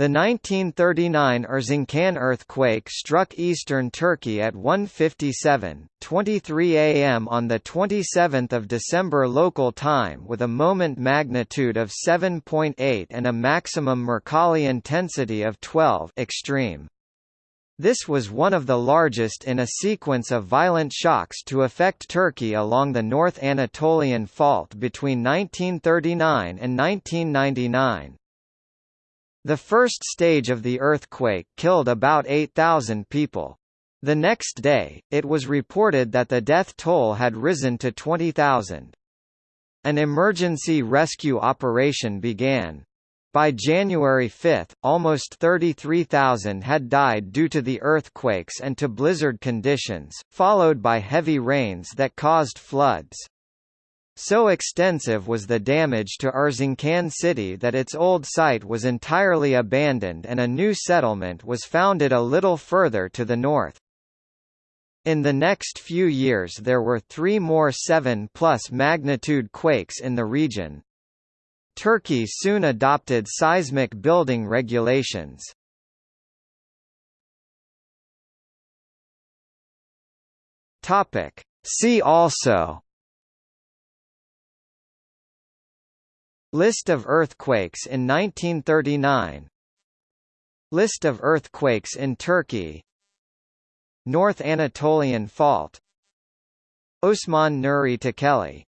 The 1939 Erzincan earthquake struck eastern Turkey at 1:57:23 a.m. on the 27th of December local time with a moment magnitude of 7.8 and a maximum Mercalli intensity of 12 extreme. This was one of the largest in a sequence of violent shocks to affect Turkey along the North Anatolian Fault between 1939 and 1999. The first stage of the earthquake killed about 8,000 people. The next day, it was reported that the death toll had risen to 20,000. An emergency rescue operation began. By January 5, almost 33,000 had died due to the earthquakes and to blizzard conditions, followed by heavy rains that caused floods. So extensive was the damage to Erzincan city that its old site was entirely abandoned and a new settlement was founded a little further to the north. In the next few years there were three more 7-plus magnitude quakes in the region. Turkey soon adopted seismic building regulations. See also List of earthquakes in 1939 List of earthquakes in Turkey. North Anatolian Fault. Osman Nuri Tekeli